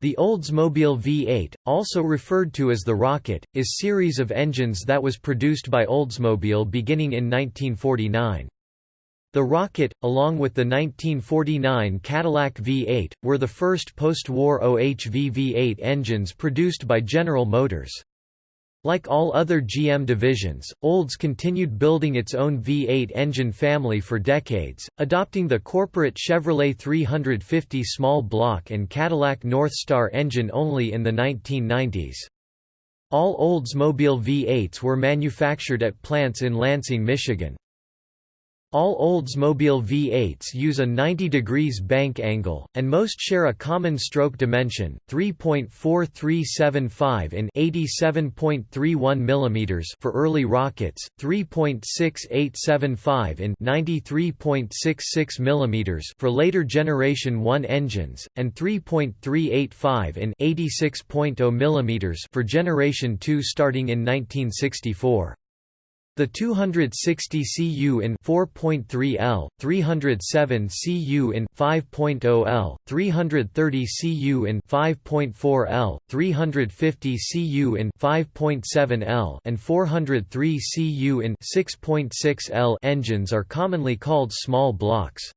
The Oldsmobile V8, also referred to as the Rocket, is a series of engines that was produced by Oldsmobile beginning in 1949. The Rocket, along with the 1949 Cadillac V8, were the first post-war OHV V8 engines produced by General Motors. Like all other GM divisions, Olds continued building its own V8 engine family for decades, adopting the corporate Chevrolet 350 small block and Cadillac Northstar engine only in the 1990s. All Oldsmobile V8s were manufactured at plants in Lansing, Michigan. All Oldsmobile V8s use a 90 degrees bank angle, and most share a common stroke dimension, 3.4375 in 87.31 mm for early rockets, 3.6875 in 93.66 mm for later generation 1 engines, and 3.385 in 86.0 mm for generation 2 starting in 1964. The 260 cu in 4.3 L, 307 cu in 5.0 L, 330 cu in 5.4 L, 350 cu in 5.7 L, and 403 cu in 6.6 L engines are commonly called small blocks.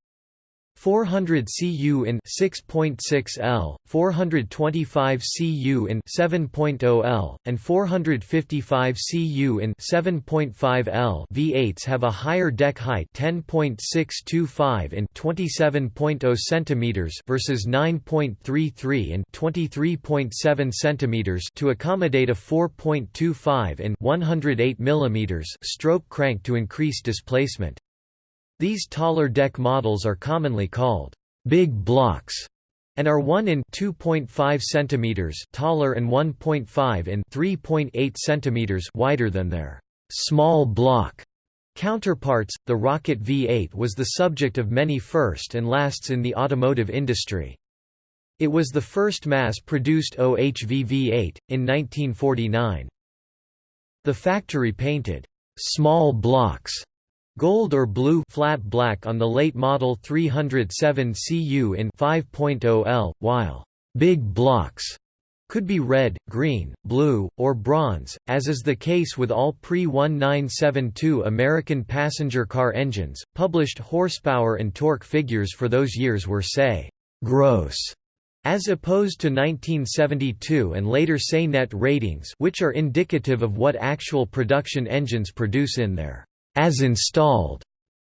400 cu in 6.6 L, 425 cu in 7.0 L, and 455 cu in 7.5 L V8s have a higher deck height 10.625 in 27.0 cm versus 9.33 in 23.7 cm to accommodate a 4.25 in 108 mm stroke crank to increase displacement. These taller deck models are commonly called big blocks and are 1 in 2.5 cm taller and 1.5 in 3.8 cm wider than their small block counterparts. The Rocket V8 was the subject of many first and lasts in the automotive industry. It was the first mass-produced OHV V8 in 1949. The factory painted small blocks Gold or blue flat black on the late model 307 CU in 5.0 L, while big blocks could be red, green, blue, or bronze, as is the case with all pre-1972 American passenger car engines. Published horsepower and torque figures for those years were SAE, gross, as opposed to 1972 and later SAE net ratings which are indicative of what actual production engines produce in their as installed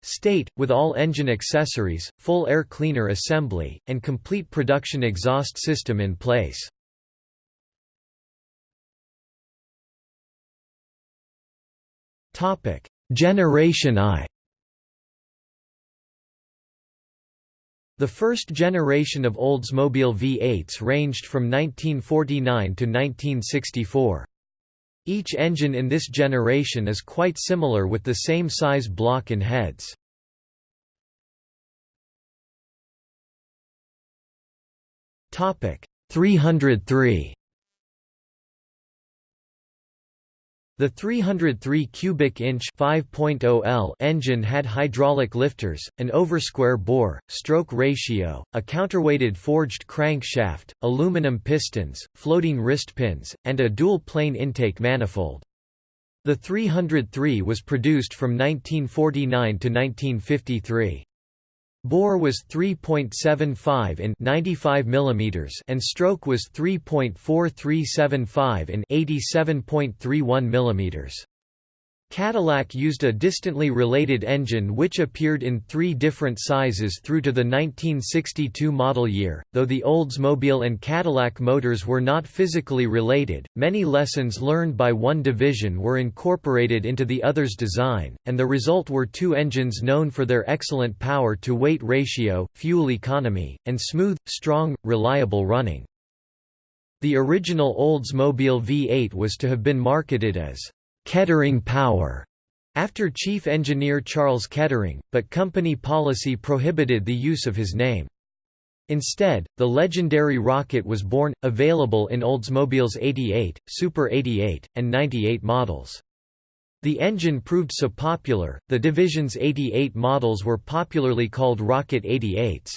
state, with all engine accessories, full air cleaner assembly, and complete production exhaust system in place. Generation I The first generation of Oldsmobile V8s ranged from 1949 to 1964. Each engine in this generation is quite similar with the same size block and heads. Topic 303 The 303 cubic inch 5.0 L engine had hydraulic lifters, an oversquare bore, stroke ratio, a counterweighted forged crankshaft, aluminum pistons, floating wrist pins, and a dual-plane intake manifold. The 303 was produced from 1949 to 1953. Bore was 3.75 in 95 mm and stroke was 3.4375 in 87.31 mm. Cadillac used a distantly related engine which appeared in three different sizes through to the 1962 model year. Though the Oldsmobile and Cadillac motors were not physically related, many lessons learned by one division were incorporated into the other's design, and the result were two engines known for their excellent power to weight ratio, fuel economy, and smooth, strong, reliable running. The original Oldsmobile V8 was to have been marketed as Kettering Power after chief engineer Charles Kettering, but company policy prohibited the use of his name. Instead, the legendary rocket was born, available in Oldsmobile's 88, Super 88, and 98 models. The engine proved so popular, the division's 88 models were popularly called Rocket 88s.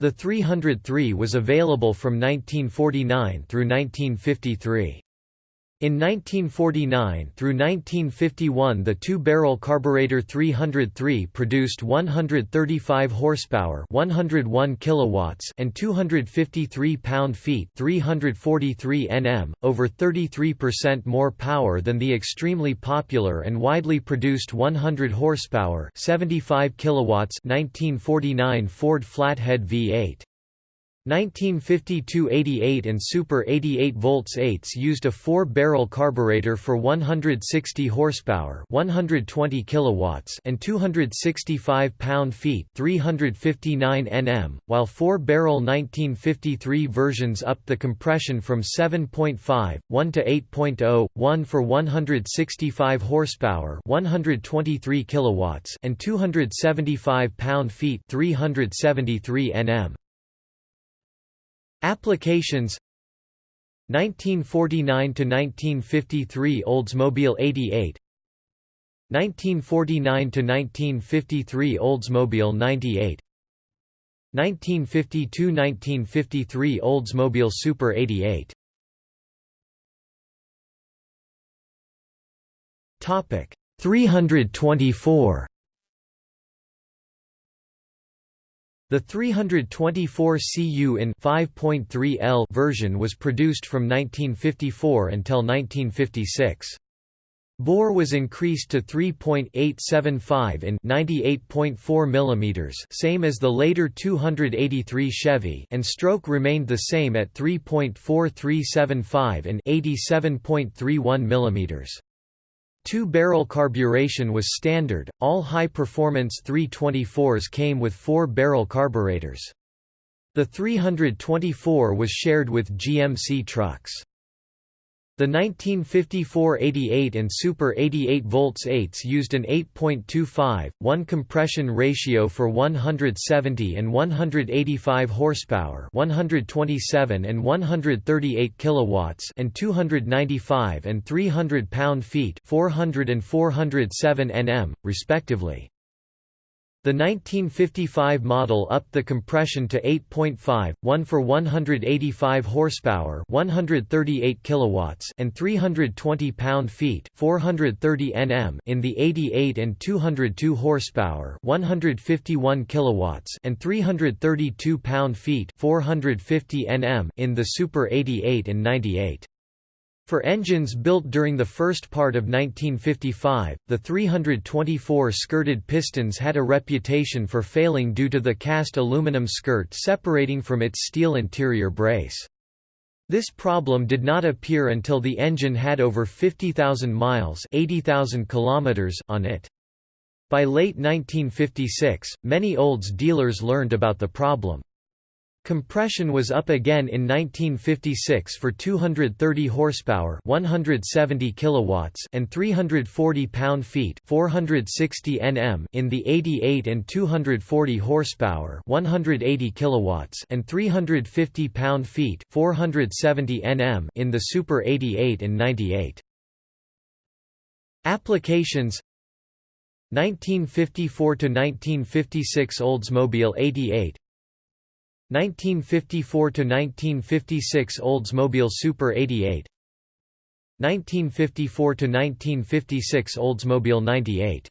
The 303 was available from 1949 through 1953. In 1949 through 1951 the two-barrel carburetor 303 produced 135 horsepower 101 kilowatts and 253 pound-feet 343 Nm, over 33% more power than the extremely popular and widely produced 100 horsepower 75 kilowatts 1949 Ford Flathead V8. 1952-88 and Super 88 volts 8s used a four-barrel carburetor for 160 horsepower, 120 kilowatts, and 265 pound-feet, 359 Nm, while four-barrel 1953 versions upped the compression from 7.5, 1 to 8.0, 1 for 165 horsepower, 123 kilowatts, and 275 pound-feet, 373 Nm. Applications 1949 to 1953 Oldsmobile 88 1949 to 1953 Oldsmobile 98 1952–1953 Oldsmobile Super 88 Topic 324 The 324 cu in 5.3 L version was produced from 1954 until 1956. Bore was increased to 3.875 in 98.4 mm same as the later 283 Chevy and stroke remained the same at 3.4375 in 87.31 mm. Two-barrel carburation was standard, all high-performance 324s came with four-barrel carburetors. The 324 was shared with GMC trucks. The 1954 88 and Super 88 volts 8s used an 8.25, 1 compression ratio for 170 and 185 horsepower 127 and 138 kilowatts and 295 and 300 pound-feet 400 and 407 Nm, respectively. The 1955 model upped the compression to 8.5, 1 for 185 horsepower, 138 kilowatts, and 320 pound-feet, 430 Nm in the 88 and 202 horsepower, 151 kilowatts, and 332 pound-feet, 450 Nm in the Super 88 and 98. For engines built during the first part of 1955, the 324 skirted pistons had a reputation for failing due to the cast aluminum skirt separating from its steel interior brace. This problem did not appear until the engine had over 50,000 miles 80,000 kilometers on it. By late 1956, many Olds dealers learned about the problem. Compression was up again in 1956 for 230 horsepower, 170 kilowatts, and 340 pound-feet, 460 Nm in the 88 and 240 horsepower, 180 kilowatts, and 350 pound-feet, 470 Nm in the Super 88 and 98. Applications 1954 to 1956 Oldsmobile 88 1954 to 1956 Oldsmobile Super 88 1954 to 1956 Oldsmobile 98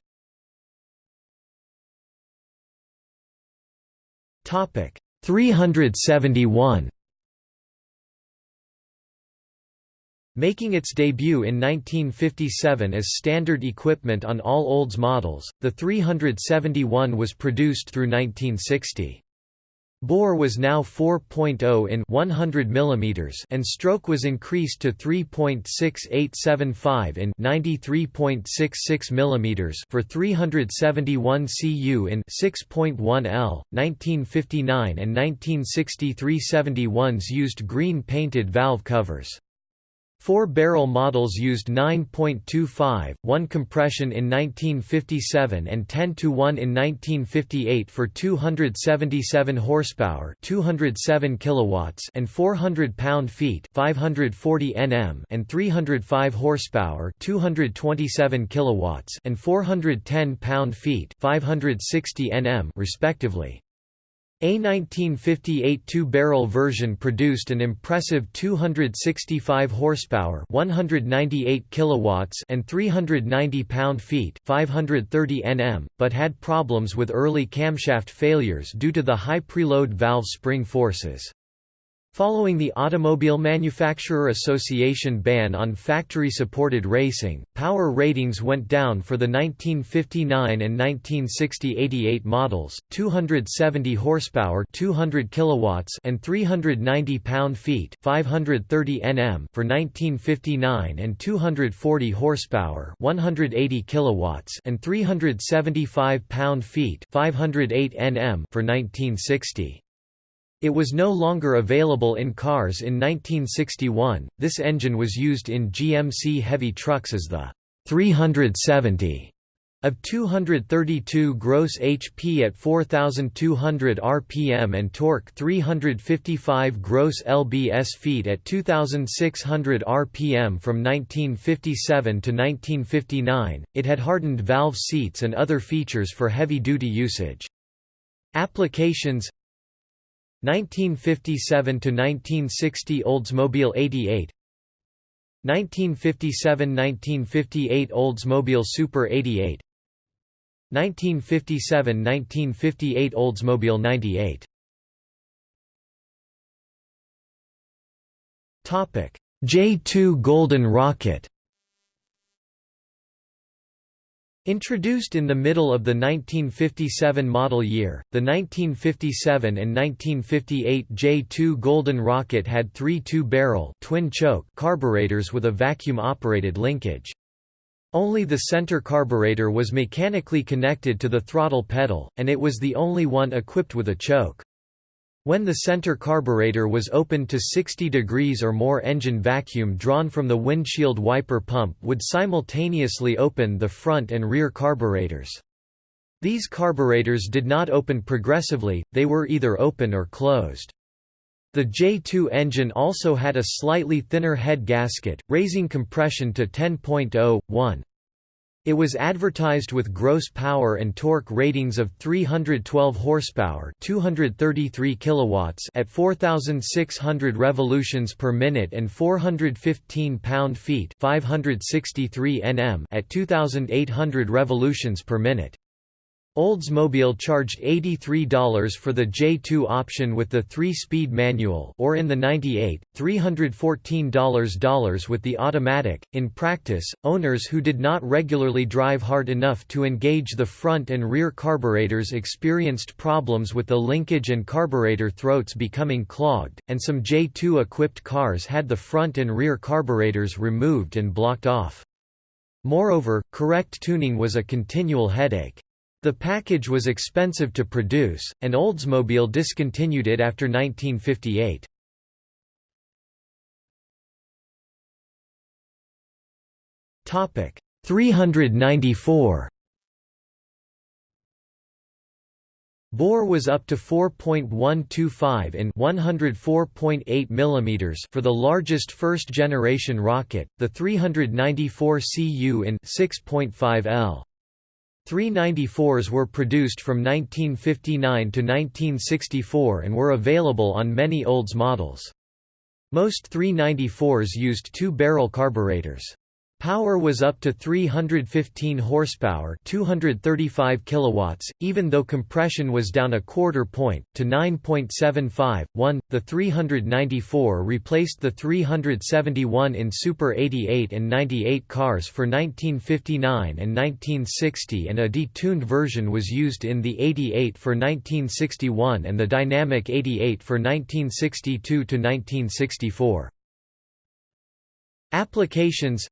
Topic 371 Making its debut in 1957 as standard equipment on all Olds models, the 371 was produced through 1960. Bore was now 4.0 in 100 mm and stroke was increased to 3.6875 in 93.66 mm for 371 cu in 6.1 L. 1959 and 1963 371s used green painted valve covers. Four-barrel models used 9.25, 1 compression in 1957 and 10 to 1 in 1958 for 277 horsepower, 207 kilowatts and 400 pound-feet, 540 Nm and 305 horsepower, 227 kilowatts and 410 pound-feet, 560 Nm respectively. A 1958 two-barrel version produced an impressive 265 horsepower, 198 kilowatts, and 390 pound-feet, 530 Nm, but had problems with early camshaft failures due to the high preload valve spring forces. Following the Automobile Manufacturer Association ban on factory-supported racing, power ratings went down for the 1959 and 1960 88 models, 270 horsepower, 200 kilowatts, and 390 pound-feet, 530 Nm for 1959 and 240 horsepower, 180 kilowatts, and 375 pound-feet, 508 Nm for 1960. It was no longer available in cars in 1961. This engine was used in GMC heavy trucks as the 370 of 232 gross HP at 4200 rpm and torque 355 gross lbs feet at 2600 rpm from 1957 to 1959. It had hardened valve seats and other features for heavy-duty usage. Applications 1957 to 1960 Oldsmobile 88 1957–1958 Oldsmobile Super 88 1957–1958 Oldsmobile 98 Topic J2 Golden Rocket Introduced in the middle of the 1957 model year, the 1957 and 1958 J2 Golden Rocket had three two-barrel twin-choke carburetors with a vacuum-operated linkage. Only the center carburetor was mechanically connected to the throttle pedal, and it was the only one equipped with a choke. When the center carburetor was opened to 60 degrees or more engine vacuum drawn from the windshield wiper pump would simultaneously open the front and rear carburetors. These carburetors did not open progressively, they were either open or closed. The J2 engine also had a slightly thinner head gasket, raising compression to 10.0, it was advertised with gross power and torque ratings of 312 horsepower, 233 kilowatts at 4600 revolutions per minute and 415 pound-feet, 563 Nm at 2800 revolutions per minute. Oldsmobile charged $83 for the J2 option with the 3-speed manual or in the 98, $314 with the automatic. In practice, owners who did not regularly drive hard enough to engage the front and rear carburetors experienced problems with the linkage and carburetor throats becoming clogged, and some J2 equipped cars had the front and rear carburetors removed and blocked off. Moreover, correct tuning was a continual headache. The package was expensive to produce, and Oldsmobile discontinued it after 1958. Topic 394 Bore was up to 4.125 in 104.8 mm for the largest first-generation rocket, the 394 Cu in 6.5 L. 394s were produced from 1959 to 1964 and were available on many Olds models. Most 394s used two-barrel carburetors. Power was up to 315 horsepower, 235 kilowatts, even though compression was down a quarter point to 9.75. 1. The 394 replaced the 371 in Super 88 and 98 cars for 1959 and 1960 and a detuned version was used in the 88 for 1961 and the Dynamic 88 for 1962 to 1964. Applications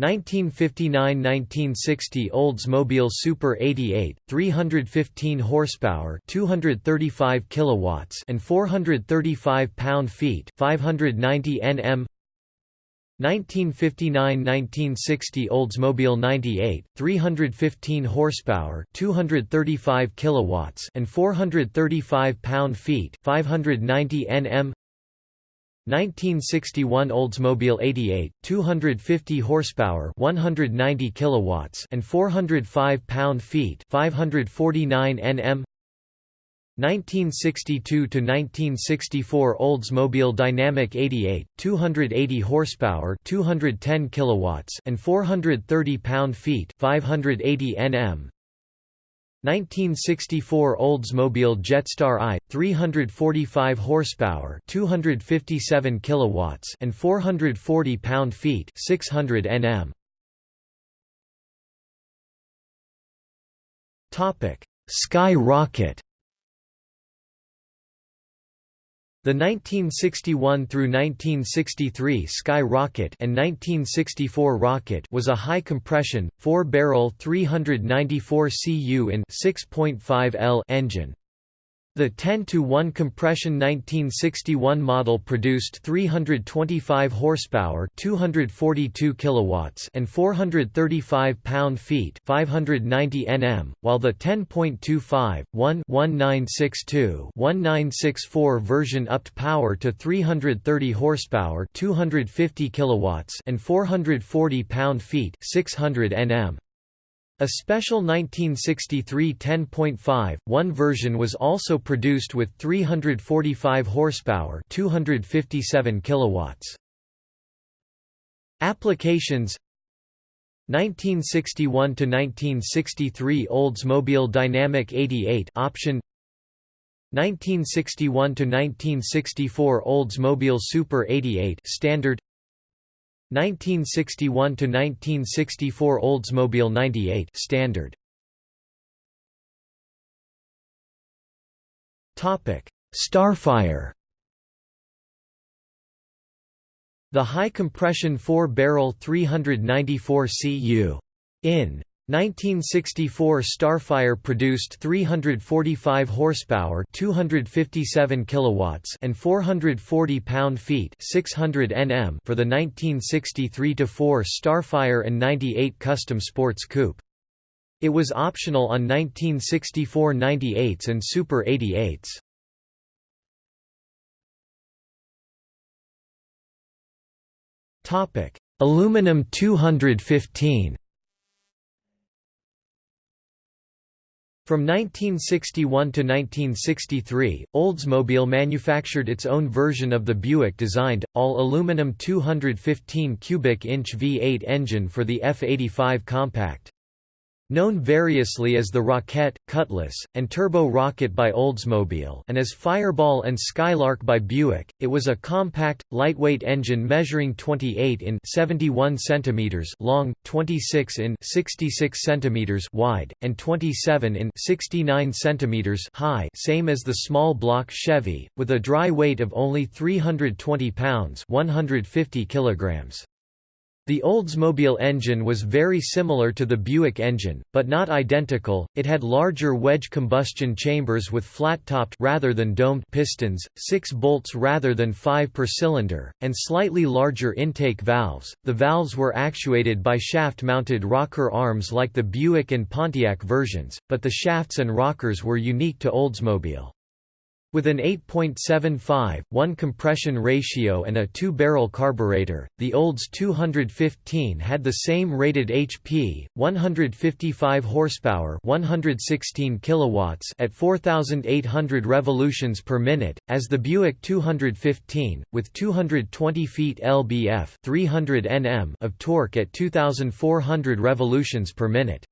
1959–1960 Oldsmobile Super 88, 315 horsepower, 235 kilowatts, and 435 pound-feet, 590 Nm. 1959–1960 Oldsmobile 98, 315 horsepower, 235 kilowatts, and 435 pound-feet, 590 Nm. 1961 Oldsmobile 88, 250 horsepower, 190 kilowatts, and 405 pound-feet, 549 Nm. 1962 to 1964 Oldsmobile Dynamic 88 280 horsepower 210 kilowatts and 430 pound-feet 580 Nm 1964 Oldsmobile Jetstar I 345 horsepower 257 kilowatts and 440 pound-feet 600 Nm Topic Sky Rocket The 1961 through 1963 Sky Rocket and 1964 Rocket was a high compression, four-barrel 394 cu in 6.5 L engine. The 10-to-1 compression 1961 model produced 325 horsepower 242 kilowatts and 435 pound-feet 590 Nm, while the 10.25, 1 1962 1964 version upped power to 330 horsepower 250 kilowatts and 440 pound-feet 600 Nm. A special 1963 10.5, 1 version was also produced with 345 horsepower 257 kilowatts. Applications 1961 to 1963 Oldsmobile Dynamic 88 option 1961 to 1964 Oldsmobile Super 88 standard 1961 to 1964 Oldsmobile 98 standard. Topic: Starfire. The high compression 4-barrel 394 cu in 1964 Starfire produced 345 horsepower, 257 kilowatts, and 440 pound-feet, 600 Nm for the 1963-4 Starfire and 98 Custom Sports Coupe. It was optional on 1964 98s and Super 88s. Topic: Aluminum 215. From 1961 to 1963, Oldsmobile manufactured its own version of the Buick-designed, all-aluminum 215 cubic inch V8 engine for the F-85 Compact. Known variously as the Rocket, Cutlass, and Turbo Rocket by Oldsmobile and as Fireball and Skylark by Buick, it was a compact, lightweight engine measuring 28 in 71 cm long, 26 in 66 cm wide, and 27 in 69 cm high same as the small block Chevy, with a dry weight of only 320 pounds 150 kilograms. The Oldsmobile engine was very similar to the Buick engine, but not identical. It had larger wedge combustion chambers with flat-topped rather than domed pistons, 6 bolts rather than 5 per cylinder, and slightly larger intake valves. The valves were actuated by shaft-mounted rocker arms like the Buick and Pontiac versions, but the shafts and rockers were unique to Oldsmobile. With an 8.75, 1 compression ratio and a two-barrel carburetor, the Olds 215 had the same rated HP, 155 horsepower 116 kilowatts at 4,800 revolutions per minute, as the Buick 215, with 220 feet lbf 300 Nm of torque at 2,400 revolutions per minute.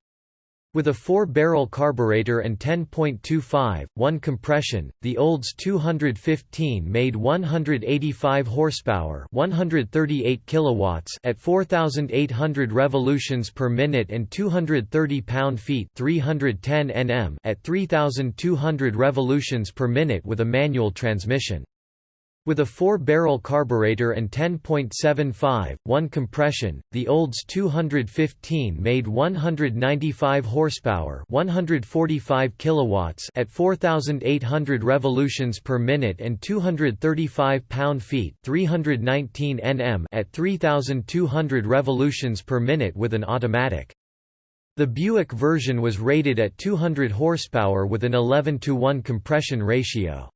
With a four-barrel carburetor and 10.25, 1 compression, the Olds 215 made 185 horsepower 138 kilowatts at 4,800 revolutions per minute and 230 pound-feet 310 Nm at 3,200 revolutions per minute with a manual transmission. With a four-barrel carburetor and 10.75, 1 compression, the Olds 215 made 195 horsepower 145 kilowatts at 4,800 revolutions per minute and 235 pound-feet 319 Nm at 3,200 revolutions per minute with an automatic. The Buick version was rated at 200 horsepower with an 11 to 1 compression ratio.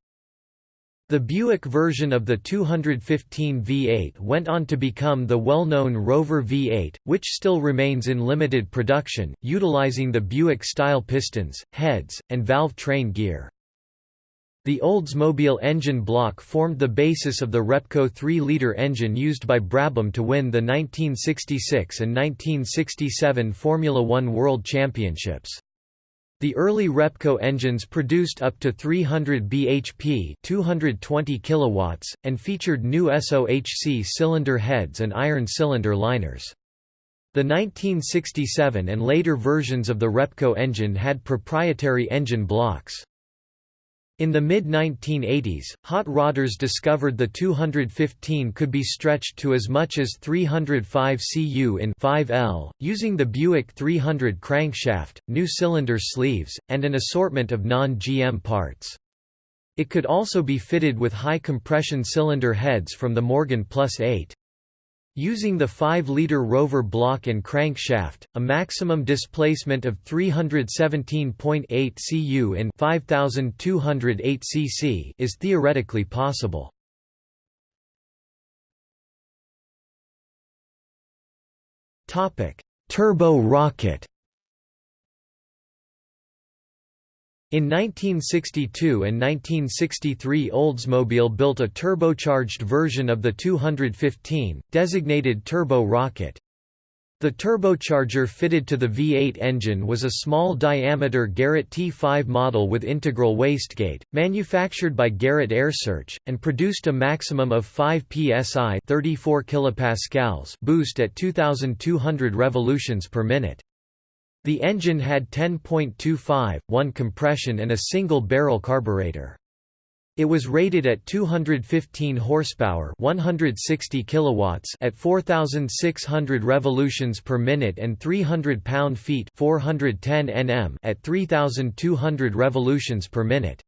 The Buick version of the 215 V8 went on to become the well-known Rover V8, which still remains in limited production, utilizing the Buick-style pistons, heads, and valve train gear. The Oldsmobile engine block formed the basis of the Repco 3-liter engine used by Brabham to win the 1966 and 1967 Formula One World Championships. The early Repco engines produced up to 300 bhp 220 kilowatts, and featured new SOHC cylinder heads and iron cylinder liners. The 1967 and later versions of the Repco engine had proprietary engine blocks. In the mid-1980s, hot rodders discovered the 215 could be stretched to as much as 305 cu in 5L, using the Buick 300 crankshaft, new cylinder sleeves, and an assortment of non-GM parts. It could also be fitted with high compression cylinder heads from the Morgan Plus 8. Using the 5-liter rover block and crankshaft, a maximum displacement of 317.8 cu in 5208 cc is theoretically possible. Turbo rocket In 1962 and 1963 Oldsmobile built a turbocharged version of the 215, designated Turbo Rocket. The turbocharger fitted to the V8 engine was a small-diameter Garrett T5 model with integral wastegate, manufactured by Garrett AiResearch, and produced a maximum of 5 psi 34 kilopascals boost at 2,200 revolutions per minute. The engine had 10.25, 1 compression and a single-barrel carburetor. It was rated at 215 horsepower, 160 kilowatts at 4600 revolutions per minute and 300 pound-feet, 410 Nm at 3200 revolutions per minute.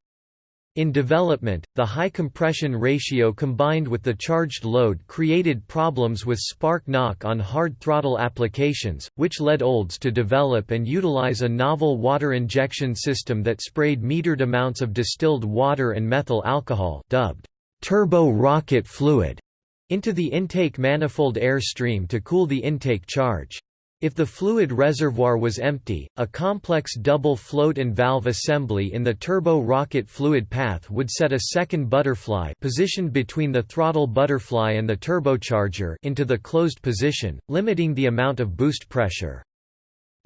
In development, the high compression ratio combined with the charged load created problems with spark knock on hard throttle applications, which led Olds to develop and utilize a novel water injection system that sprayed metered amounts of distilled water and methyl alcohol dubbed turbo rocket fluid into the intake manifold air stream to cool the intake charge. If the fluid reservoir was empty, a complex double float and valve assembly in the turbo rocket fluid path would set a second butterfly positioned between the throttle butterfly and the turbocharger into the closed position, limiting the amount of boost pressure.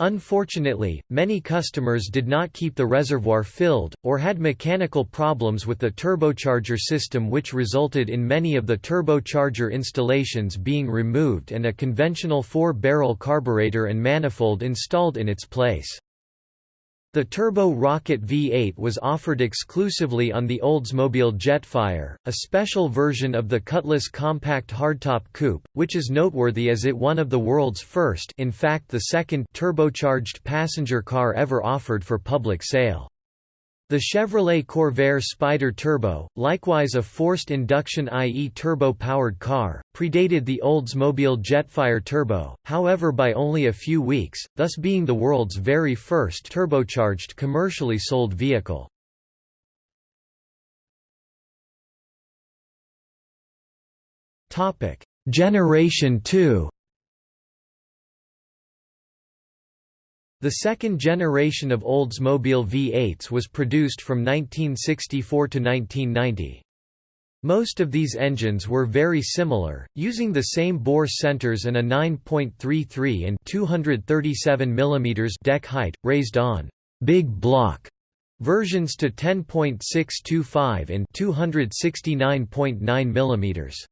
Unfortunately, many customers did not keep the reservoir filled, or had mechanical problems with the turbocharger system which resulted in many of the turbocharger installations being removed and a conventional four-barrel carburetor and manifold installed in its place. The Turbo Rocket V8 was offered exclusively on the Oldsmobile Jetfire, a special version of the Cutlass compact hardtop coupe, which is noteworthy as it one of the world's first in fact the second turbocharged passenger car ever offered for public sale. The Chevrolet Corvair Spider Turbo, likewise a forced induction IE turbo-powered car, predated the Oldsmobile Jetfire Turbo, however by only a few weeks, thus being the world's very first turbocharged commercially sold vehicle. Generation 2 The second generation of Oldsmobile V8s was produced from 1964 to 1990. Most of these engines were very similar, using the same bore centers and a 9.33 and 237 mm deck height, raised on «big block» versions to 10.625 and 269.9 mm.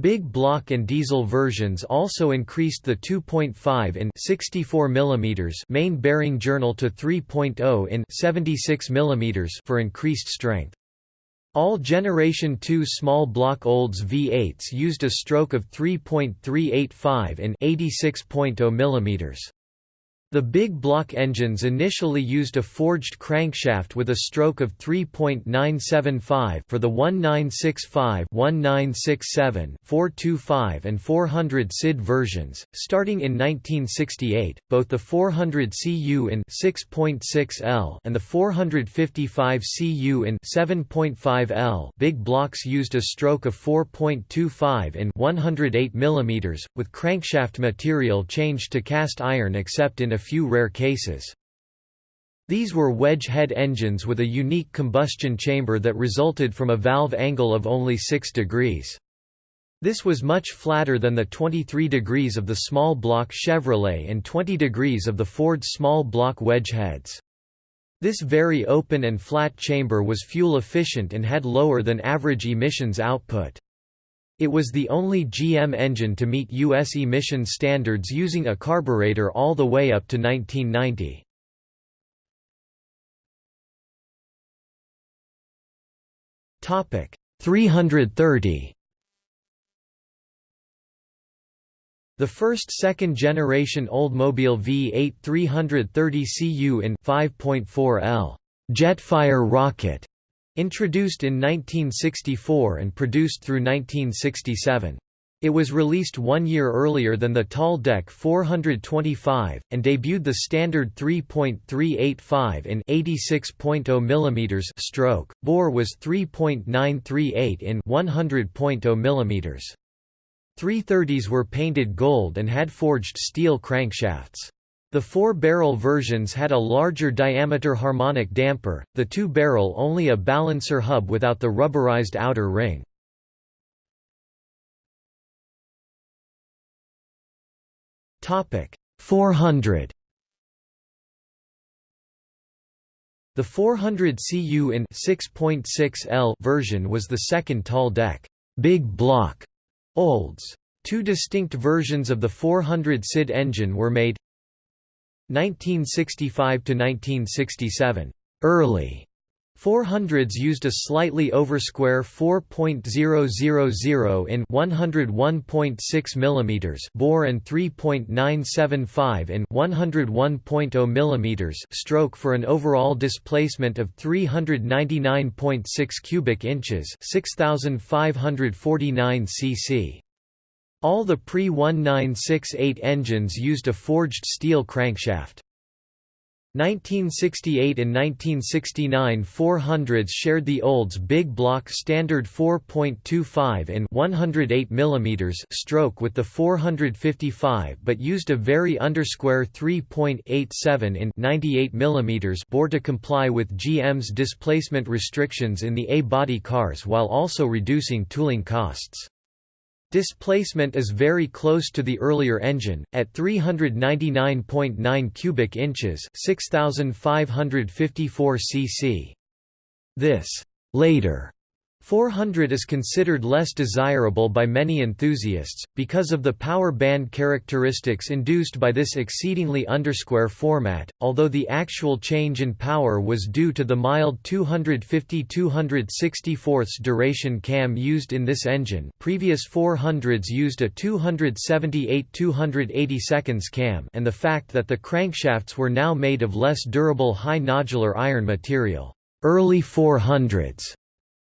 Big block and diesel versions also increased the 2.5 in 64 mm main bearing journal to 3.0 in 76 mm for increased strength. All Generation 2 small block Olds V8s used a stroke of 3.385 in 86.0 mm. The big block engines initially used a forged crankshaft with a stroke of 3.975 for the 1965, 1967, 425 and 400 CID versions. Starting in 1968, both the 400 CU in 6.6 L and the 455 CU in 7.5 L big blocks used a stroke of 4.25 in 108 mm, with crankshaft material changed to cast iron except in a few rare cases. These were wedge head engines with a unique combustion chamber that resulted from a valve angle of only 6 degrees. This was much flatter than the 23 degrees of the small block Chevrolet and 20 degrees of the Ford small block wedge heads. This very open and flat chamber was fuel efficient and had lower than average emissions output. It was the only GM engine to meet U.S. emission standards using a carburetor all the way up to 1990. Topic 330 The first second-generation Oldsmobile V8 330 CU in 5.4L Jetfire rocket, introduced in 1964 and produced through 1967. It was released one year earlier than the tall deck 425, and debuted the standard 3.385 in 86.0 mm stroke, bore was 3.938 in 100.0 mm. 330s were painted gold and had forged steel crankshafts. The four-barrel versions had a larger diameter harmonic damper, the two-barrel only a balancer hub without the rubberized outer ring. Topic 400 The 400 CU in 6.6L version was the second tall deck, big block Olds. Two distinct versions of the 400 CID engine were made 1965 to 1967 early 400s used a slightly oversquare 4.000 in 101.6 mm bore and 3.975 in 101.0 mm stroke for an overall displacement of 399.6 cubic inches, 6549 cc. All the pre-1968 engines used a forged steel crankshaft. 1968 and 1969 400s shared the Olds big block standard 4.25 in 108 mm stroke with the 455 but used a very undersquare 3.87 in 98 mm bore to comply with GM's displacement restrictions in the A-body cars while also reducing tooling costs. Displacement is very close to the earlier engine, at 399.9 cubic inches 6,554 cc. This later 400 is considered less desirable by many enthusiasts, because of the power band characteristics induced by this exceedingly undersquare format, although the actual change in power was due to the mild 250-264 duration cam used in this engine previous 400s used a 278-280 seconds cam and the fact that the crankshafts were now made of less durable high nodular iron material. Early 400s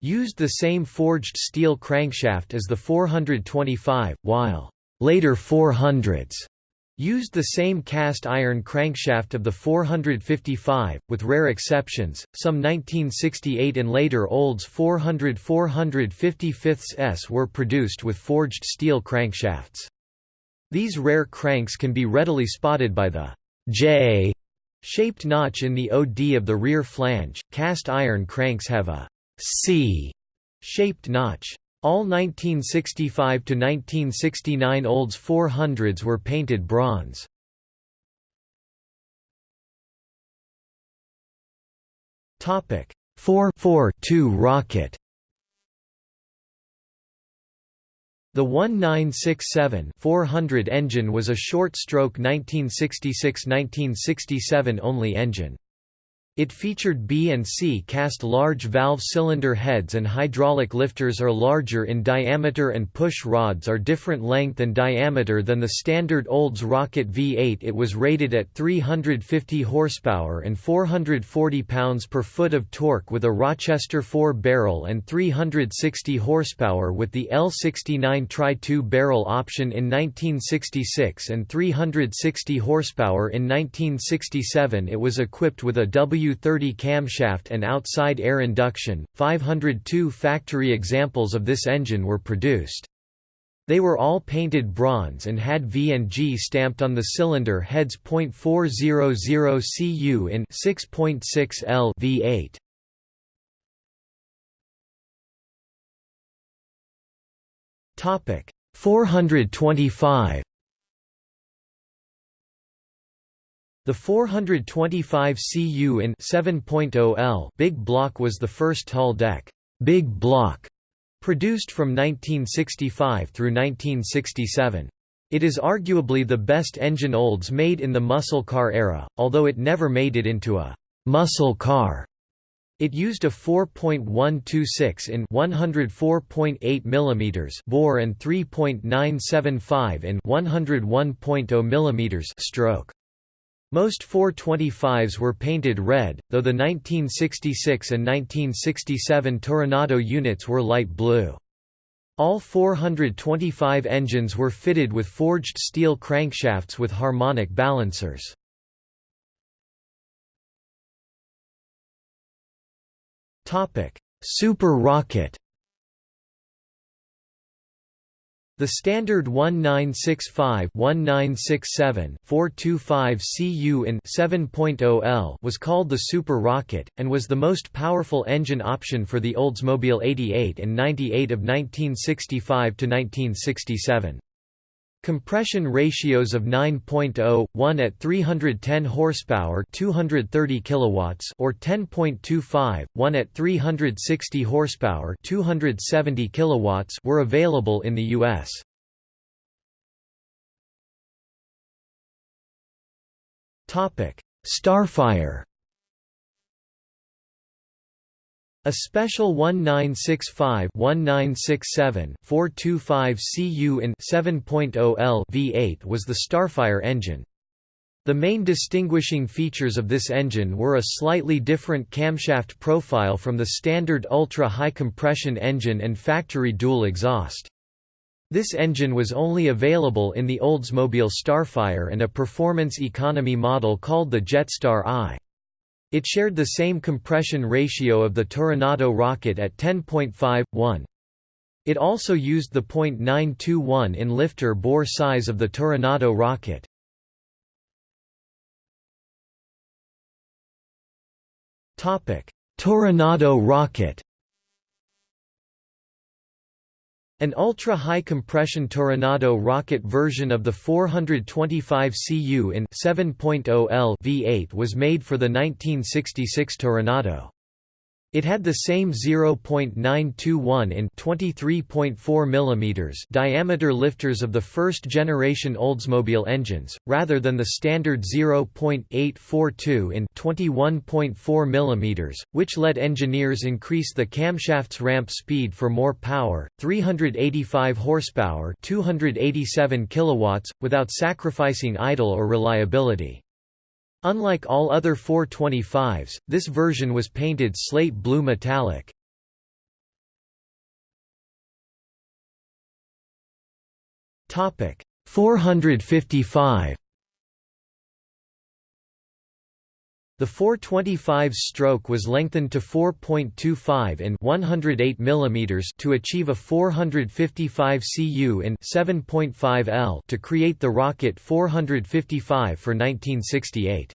used the same forged steel crankshaft as the 425, while later 400s used the same cast iron crankshaft of the 455, with rare exceptions. Some 1968 and later Olds 400 455s were produced with forged steel crankshafts. These rare cranks can be readily spotted by the J shaped notch in the OD of the rear flange. Cast iron cranks have a C-shaped notch. All 1965 to 1969 Olds 400s were painted bronze. Topic 442 rocket. The 1967-400 engine was a short-stroke 1966–1967 only engine. It featured B and C cast large valve cylinder heads and hydraulic lifters are larger in diameter and push rods are different length and diameter than the standard Olds Rocket V8 it was rated at 350 horsepower and 440 pounds per foot of torque with a Rochester 4-barrel and 360 horsepower with the L69 tri-2 barrel option in 1966 and 360 horsepower in 1967 it was equipped with a W W30 camshaft and outside air induction. 502 factory examples of this engine were produced. They were all painted bronze and had V and G stamped on the cylinder heads. .400 cu in 6.6 L V8. Topic 425 The 425 cu in 7.0 L big block was the first tall deck big block produced from 1965 through 1967. It is arguably the best engine Olds made in the muscle car era, although it never made it into a muscle car. It used a 4.126 in 104.8 mm bore and 3.975 in 101.0 mm stroke. Most 425s were painted red, though the 1966 and 1967 Toronado units were light blue. All 425 engines were fitted with forged steel crankshafts with harmonic balancers. Super rocket The standard 1965-1967-425 CU in 7.0 L was called the Super Rocket, and was the most powerful engine option for the Oldsmobile 88 and 98 of 1965 to 1967. Compression ratios of 9.0, 1 at 310 horsepower, 230 kilowatts, or 10.25, 1 at 360 horsepower, 270 kilowatts, were available in the US. Starfire A special 1965-1967-425 CU in 7.0 L V8 was the Starfire engine. The main distinguishing features of this engine were a slightly different camshaft profile from the standard ultra-high compression engine and factory dual exhaust. This engine was only available in the Oldsmobile Starfire and a performance economy model called the Jetstar I. It shared the same compression ratio of the Toronado rocket at 10.5:1. It also used the .921 in lifter bore size of the Toronado rocket. Toronado rocket An ultra-high compression Toronado rocket version of the 425 Cu in 7.0 L V8 was made for the 1966 Toronado. It had the same 0.921 in 23.4 mm diameter lifters of the first-generation Oldsmobile engines, rather than the standard 0.842 in 21.4 mm, which let engineers increase the camshaft's ramp speed for more power, 385 horsepower, 287 kilowatts, without sacrificing idle or reliability. Unlike all other 425s, this version was painted slate blue metallic. Topic 455 The 425 stroke was lengthened to 4.25 in 108 mm to achieve a 455 cu in 7.5 L to create the Rocket 455 for 1968.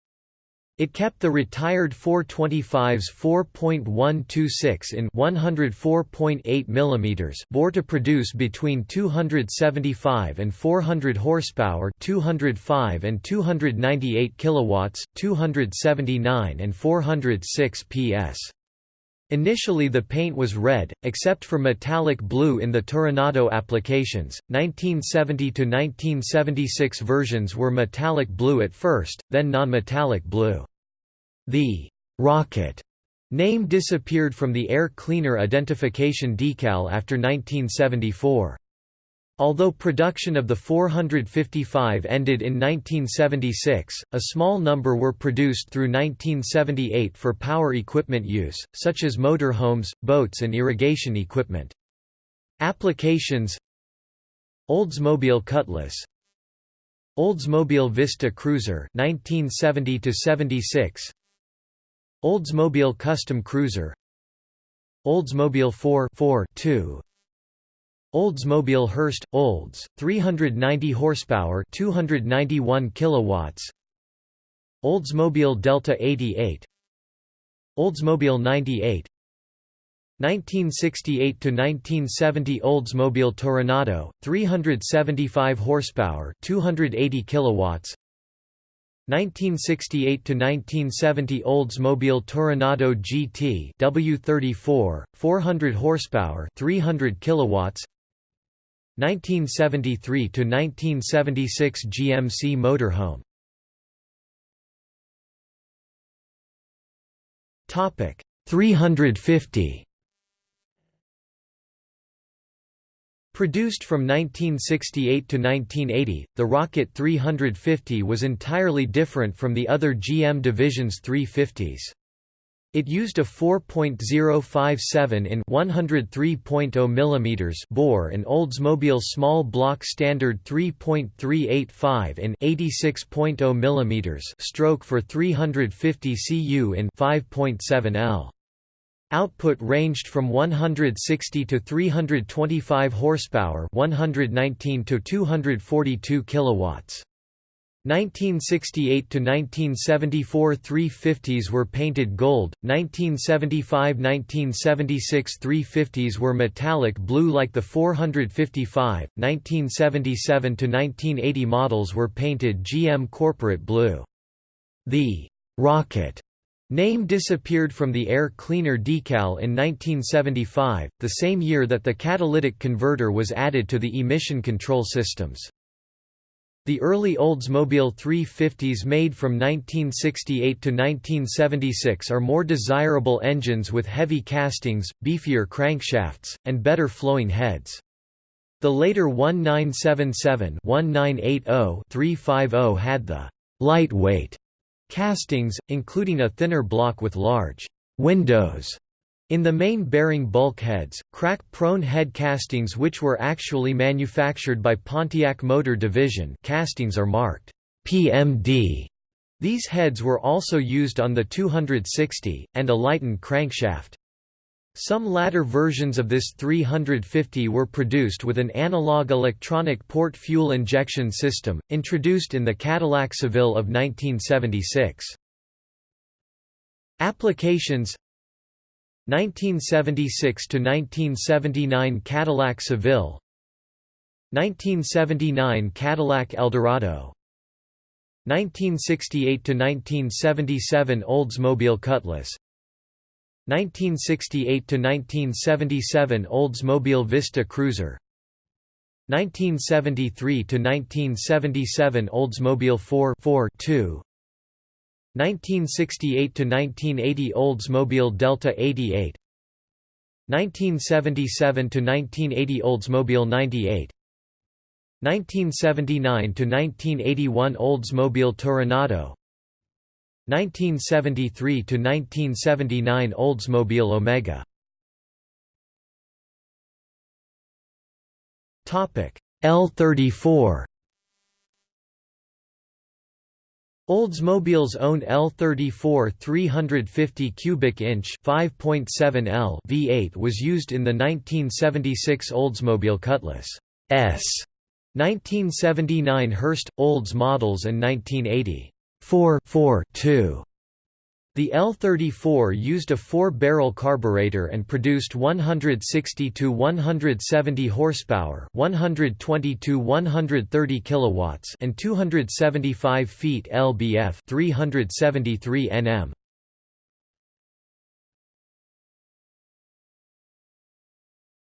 It kept the retired 425's 4.126 in 104.8 mm bore to produce between 275 and 400 horsepower, 205 and 298 kilowatts, 279 and 406 PS. Initially the paint was red, except for metallic blue in the Toronado applications. 1970 to 1976 versions were metallic blue at first, then non-metallic blue. The «rocket» name disappeared from the air cleaner identification decal after 1974. Although production of the 455 ended in 1976, a small number were produced through 1978 for power equipment use, such as motorhomes, boats and irrigation equipment. Applications Oldsmobile Cutlass Oldsmobile Vista Cruiser 1970 76 Oldsmobile Custom Cruiser Oldsmobile 4 4 2 Oldsmobile Hurst Olds 390 horsepower 291 kilowatts. Oldsmobile Delta 88 Oldsmobile 98 1968 to 1970 Oldsmobile Toronado 375 horsepower 280 kilowatts. 1968 to 1970 Oldsmobile Toronado GT W34 400 horsepower 300 kilowatts 1973 to 1976 GMC motorhome topic 350 Produced from 1968 to 1980, the Rocket 350 was entirely different from the other GM division's 350s. It used a 4.057 in 103.0 mm bore and Oldsmobile small block standard 3.385 in 86.0 mm stroke for 350 cu in 5.7 L. Output ranged from 160 to 325 horsepower, 119 to 242 kilowatts. 1968 to 1974 350s were painted gold, 1975–1976 350s were metallic blue like the 455, 1977 to 1980 models were painted GM corporate blue. The Rocket Name disappeared from the air cleaner decal in 1975, the same year that the catalytic converter was added to the emission control systems. The early Oldsmobile 350s made from 1968 to 1976 are more desirable engines with heavy castings, beefier crankshafts, and better flowing heads. The later 1977 1980 350 had the lightweight Castings, including a thinner block with large windows in the main bearing bulkheads, crack-prone head castings which were actually manufactured by Pontiac Motor Division castings are marked PMD. These heads were also used on the 260, and a lightened crankshaft. Some latter versions of this 350 were produced with an analog electronic port fuel injection system, introduced in the Cadillac Seville of 1976. Applications 1976 to 1979 Cadillac Seville. 1979 Cadillac Eldorado. 1968 to 1977 Oldsmobile Cutlass. 1968 to 1977 Oldsmobile Vista Cruiser. 1973 to 1977 Oldsmobile 4 4 2 1968–1980 Oldsmobile Delta 88 1977–1980 Oldsmobile 98 1979–1981 Oldsmobile Toronado 1973 to 1979 Oldsmobile Omega. Topic L34. Oldsmobile's own L34 350 cubic inch 5.7 L V8 was used in the 1976 Oldsmobile Cutlass S, 1979 Hurst Olds models and 1980 4 4 2. The L-34 used a four-barrel carburetor and produced 160 to 170 horsepower, 120 to 130 kilowatts, and 275 feet lbf, 373 Nm.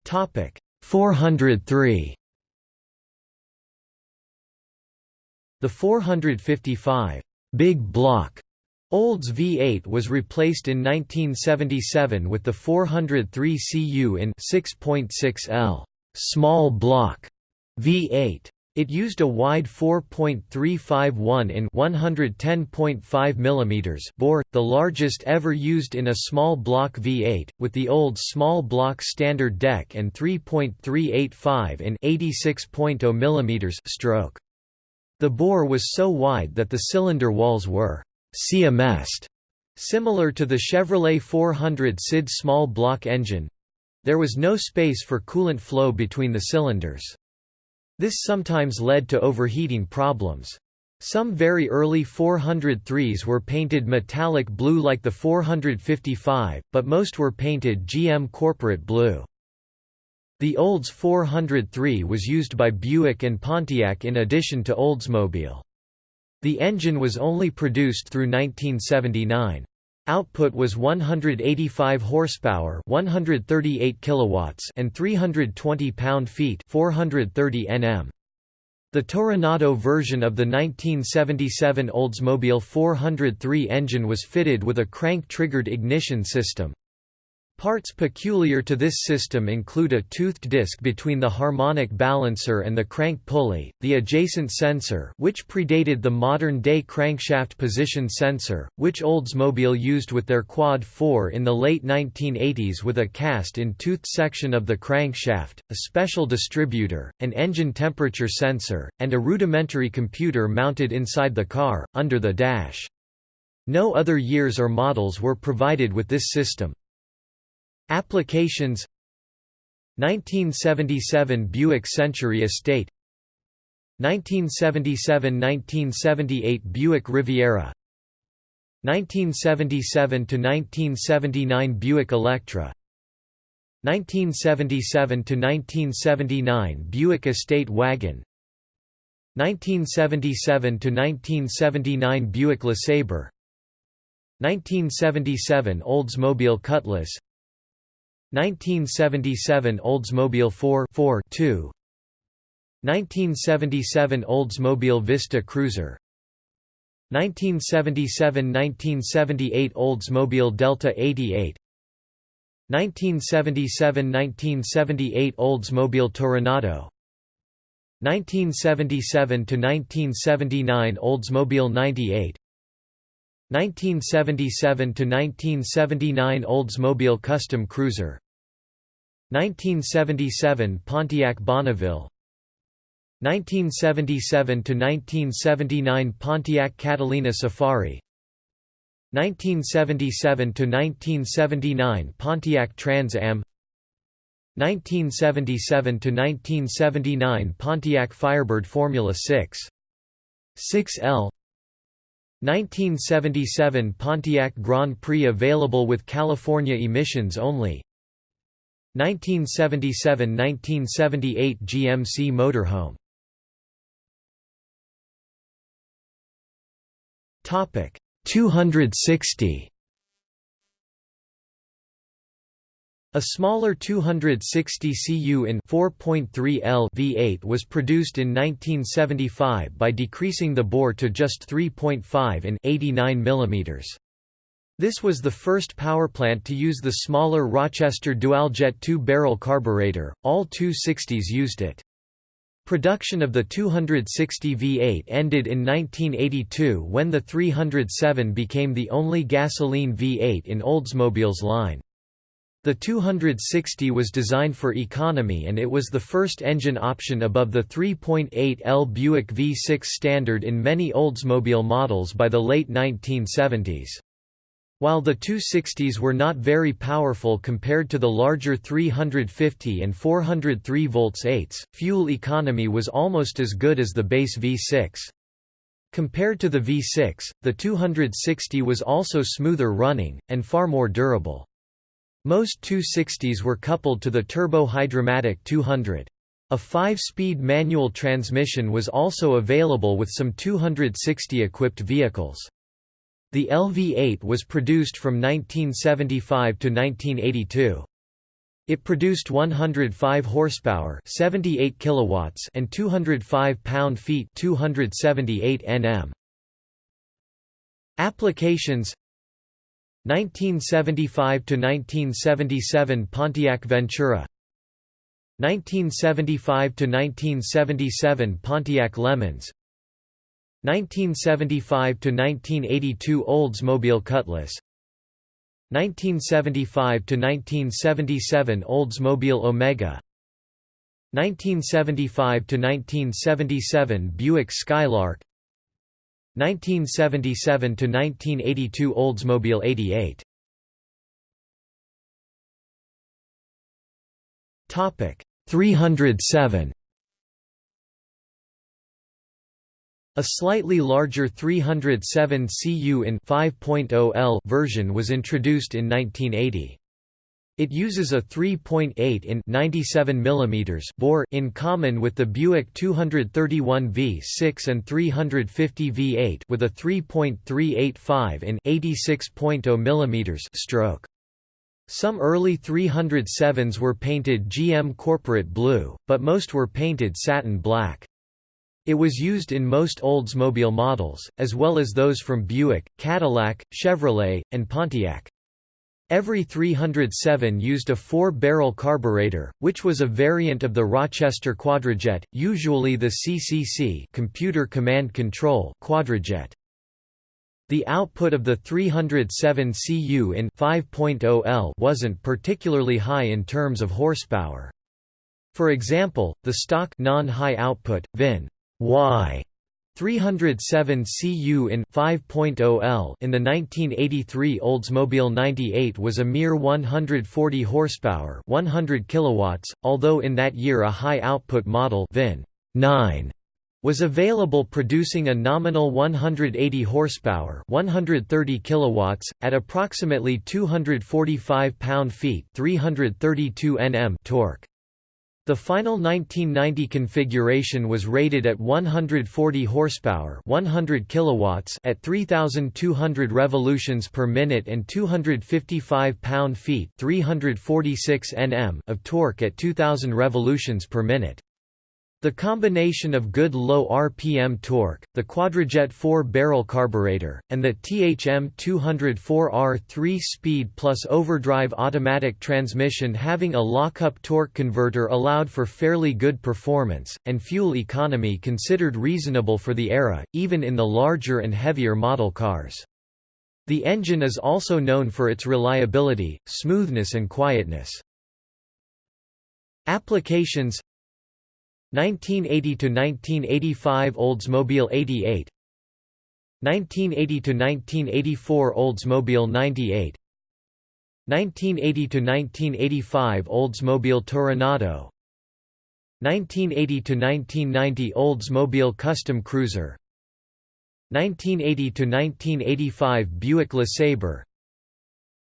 Topic 403. The 455 Big Block Olds V8 was replaced in 1977 with the 403 Cu in 6.6 L small block V8. It used a wide 4.351 in 110.5 mm bore, the largest ever used in a small block V8, with the old small block standard deck and 3.385 in 86.0 mm stroke. The bore was so wide that the cylinder walls were siamesed, similar to the Chevrolet 400 CID small block engine. there was no space for coolant flow between the cylinders. This sometimes led to overheating problems. Some very early 403s were painted metallic blue like the 455, but most were painted GM corporate blue. The Olds 403 was used by Buick and Pontiac in addition to Oldsmobile. The engine was only produced through 1979. Output was 185 horsepower, 138 kilowatts, and 320 pound-feet, 430 Nm. The Toronado version of the 1977 Oldsmobile 403 engine was fitted with a crank-triggered ignition system. Parts peculiar to this system include a toothed disc between the harmonic balancer and the crank pulley, the adjacent sensor which predated the modern-day crankshaft position sensor, which Oldsmobile used with their Quad 4 in the late 1980s with a cast-in toothed section of the crankshaft, a special distributor, an engine temperature sensor, and a rudimentary computer mounted inside the car, under the dash. No other years or models were provided with this system. Applications 1977 Buick Century Estate 1977–1978 Buick Riviera 1977–1979 Buick Electra 1977–1979 Buick Estate Wagon 1977–1979 Buick LeSabre 1977 Oldsmobile Cutlass 1977 Oldsmobile 4 4 2 1977 Oldsmobile Vista Cruiser. 1977–1978 Oldsmobile Delta 88 1977–1978 Oldsmobile Toronado. 1977–1979 Oldsmobile 98 1977–1979 Oldsmobile Custom Cruiser. 1977 Pontiac Bonneville. 1977 to 1979 Pontiac Catalina Safari. 1977 to 1979 Pontiac Trans Am. 1977 to 1979 Pontiac Firebird Formula 6 6L 1977 Pontiac Grand Prix available with California emissions only. 1977–1978 GMC motorhome. Topic 260 A smaller 260 cu in 4.3 L V8 was produced in 1975 by decreasing the bore to just 3.5 in 89 mm. This was the first powerplant to use the smaller Rochester Dualjet two-barrel carburetor, all 260s used it. Production of the 260 V8 ended in 1982 when the 307 became the only gasoline V8 in Oldsmobile's line. The 260 was designed for economy and it was the first engine option above the 3.8 L Buick V6 standard in many Oldsmobile models by the late 1970s. While the 260s were not very powerful compared to the larger 350 and 403 volts 8s, fuel economy was almost as good as the base V6. Compared to the V6, the 260 was also smoother running, and far more durable. Most 260s were coupled to the Turbo-Hydromatic 200. A 5-speed manual transmission was also available with some 260-equipped vehicles. The LV8 was produced from 1975 to 1982. It produced 105 horsepower, 78 kilowatts, and 205 pound-feet, 278 Nm. Applications 1975 to 1977 Pontiac Ventura. 1975 to 1977 Pontiac LeMans. 1975 to 1982 Oldsmobile Cutlass. 1975 to 1977 Oldsmobile Omega. 1975 to 1977 Buick Skylark 1977–1982 Oldsmobile 88 Topic 307 A slightly larger 307 cu in 5.0 L version was introduced in 1980. It uses a 3.8 in 97 mm bore in common with the Buick 231 V6 and 350 V8 with a 3.385 in 86.0 mm stroke. Some early 307s were painted GM corporate blue, but most were painted satin black. It was used in most Oldsmobile models, as well as those from Buick, Cadillac, Chevrolet, and Pontiac. Every 307 used a four-barrel carburetor, which was a variant of the Rochester Quadrajet, usually the CCC computer command control quadrajet. The output of the 307 Cu in 5.0 L wasn't particularly high in terms of horsepower. For example, the stock non-high output VIN Y 307 cu in 5.0 L in the 1983 Oldsmobile 98 was a mere 140 horsepower, 100 kilowatts, although in that year a high output model VIN 9 was available producing a nominal 180 horsepower, 130 kilowatts at approximately 245 pound-feet, 332 Nm torque. The final 1990 configuration was rated at 140 horsepower, 100 kilowatts at 3200 revolutions per minute and 255 pound-feet, 346 Nm of torque at 2000 revolutions per minute. The combination of good low RPM torque, the Quadrajet 4-barrel carburetor, and the THM 204R 3-speed plus overdrive automatic transmission having a lockup torque converter allowed for fairly good performance, and fuel economy considered reasonable for the era, even in the larger and heavier model cars. The engine is also known for its reliability, smoothness and quietness. Applications 1980 to 1985 Oldsmobile 88 1980 to 1984 Oldsmobile 98 1980 to 1985 Oldsmobile Toronado. 1980 to 1990 Oldsmobile Custom Cruiser. 1980 to 1985 Buick LeSabre.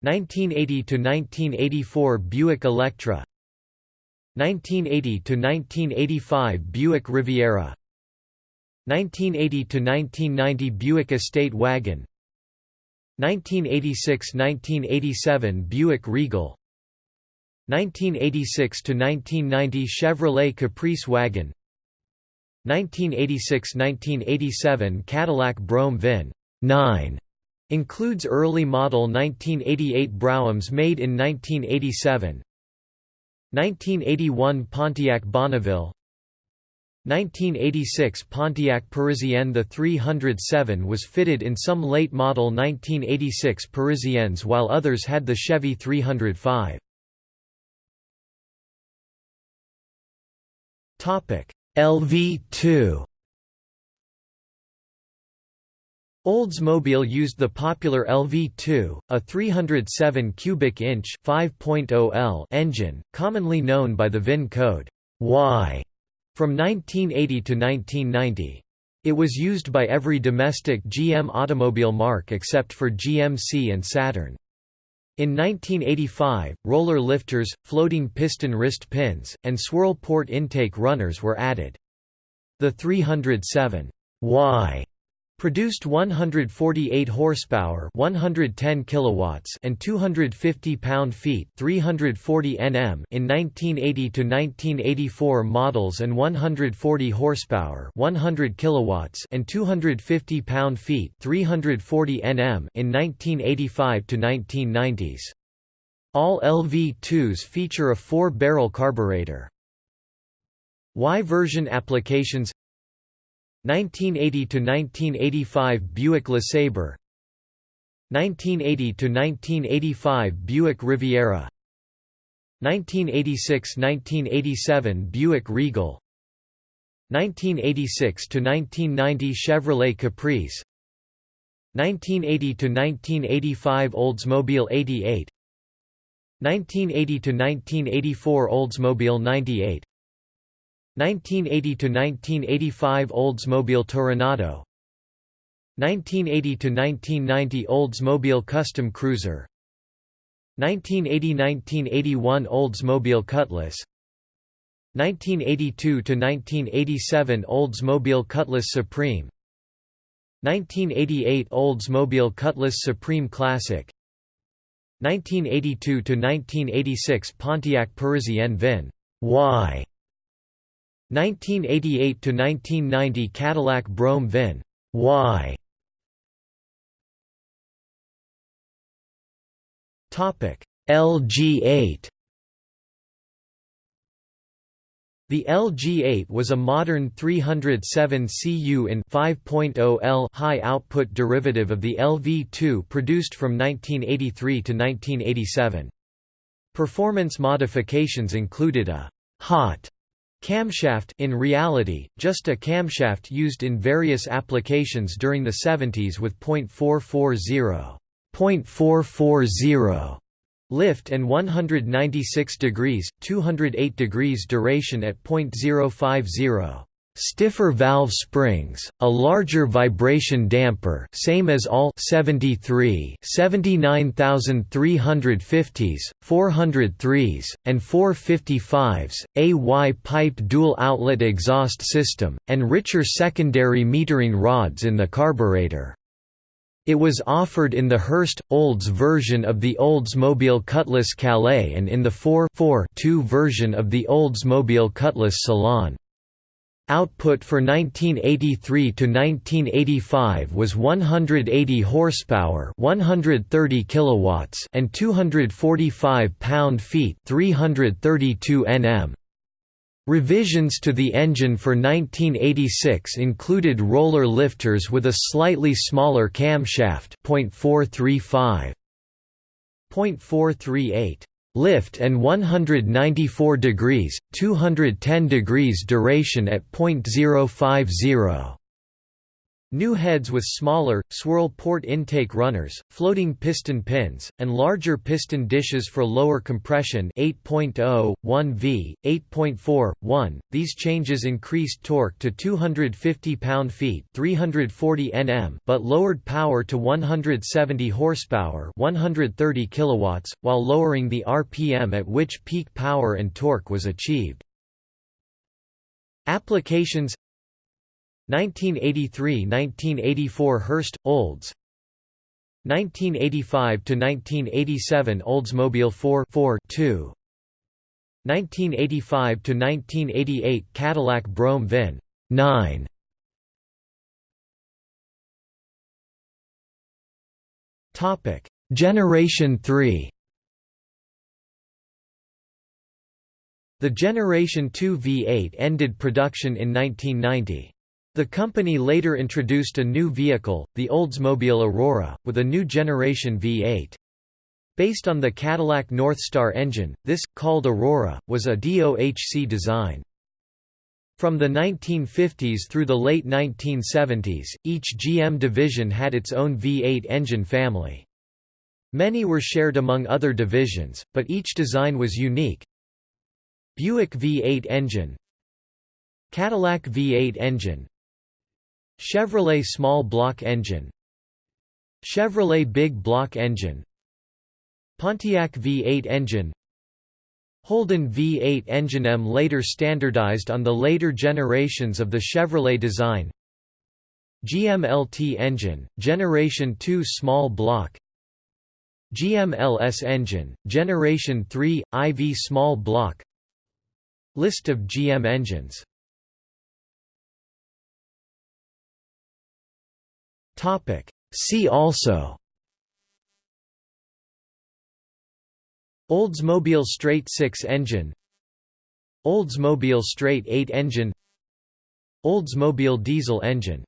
1980 to 1984 Buick Electra 1980 to 1985 Buick Riviera 1980 to 1990 Buick Estate Wagon 1986–1987 Buick Regal 1986 to 1990 Chevrolet Caprice Wagon 1986–1987 Cadillac Brougham VIN 9 includes early model 1988 Broughams made in 1987 1981 Pontiac Bonneville 1986 Pontiac Parisienne The 307 was fitted in some late model 1986 Parisiennes while others had the Chevy 305. LV2 Oldsmobile used the popular LV2, a 307 cubic inch (5.0 L) engine, commonly known by the VIN code Y, from 1980 to 1990. It was used by every domestic GM automobile marque except for GMC and Saturn. In 1985, roller lifters, floating piston wrist pins, and swirl port intake runners were added. The 307 Y Produced 148 horsepower, 110 kilowatts, and 250 pound-feet, 340 Nm in 1980 to 1984 models and 140 horsepower, 100 kilowatts, and 250 pound-feet, 340 Nm in 1985 to 1990s. All LV2s feature a 4-barrel carburetor. Y version applications 1980 to 1985 Buick LeSabre 1980 to 1985 Buick Riviera 1986–1987 Buick Regal 1986 to 1990 Chevrolet Caprice 1980 to 1985 Oldsmobile 88 1980 to 1984 Oldsmobile 98 1980 to 1985 Oldsmobile Toronado. 1980 to 1990 Oldsmobile Custom Cruiser. 1980–1981 Oldsmobile Cutlass. 1982–1987 Oldsmobile Cutlass Supreme. 1988 Oldsmobile Cutlass Supreme Classic. 1982–1986 Pontiac Parisienne VIN Y 1988–1990 Cadillac Brougham VIN. Y. LG8 The LG8 was a modern 307 cu in 5.0 L high output derivative of the LV2 produced from 1983 to 1987. Performance modifications included a hot camshaft in reality, just a camshaft used in various applications during the 70s with .440 .440 lift and 196 degrees 208 degrees duration at .050 stiffer valve springs, a larger vibration damper same as all 73 79350s, 403s, and 455s, a Y-piped dual-outlet exhaust system, and richer secondary metering rods in the carburetor. It was offered in the Hurst, Olds version of the Oldsmobile Cutlass Calais and in the 4-2 version of the Oldsmobile Cutlass Salon. Output for 1983 to 1985 was 180 horsepower, 130 kilowatts, and 245 pound-feet, 332 Nm. Revisions to the engine for 1986 included roller lifters with a slightly smaller camshaft .435. .438 lift and 194 degrees, 210 degrees duration at .050. New heads with smaller, swirl port intake runners, floating piston pins, and larger piston dishes for lower compression 8.0, 1V, 8.4, 1. These changes increased torque to 250 pound-feet 340 Nm but lowered power to 170 horsepower 130 kilowatts, while lowering the RPM at which peak power and torque was achieved. Applications 1983–1984 Hurst, Olds. 1985–1987 Oldsmobile 4 4 2 1985–1988 Cadillac Brougham Vin 9 Topic. Generation 3 The Generation 2 V8 ended production in 1990. The company later introduced a new vehicle, the Oldsmobile Aurora, with a new generation V8. Based on the Cadillac Northstar engine, this, called Aurora, was a DOHC design. From the 1950s through the late 1970s, each GM division had its own V8 engine family. Many were shared among other divisions, but each design was unique. Buick V8 engine Cadillac V8 engine Chevrolet small block engine. Chevrolet big block engine. Pontiac V8 engine. Holden V8 engine M later standardized on the later generations of the Chevrolet design. GMLT engine, Generation 2 small block. GMLS engine, Generation 3, IV small block. List of GM engines Topic. See also. Oldsmobile straight 6 engine. Oldsmobile straight 8 engine. Oldsmobile diesel engine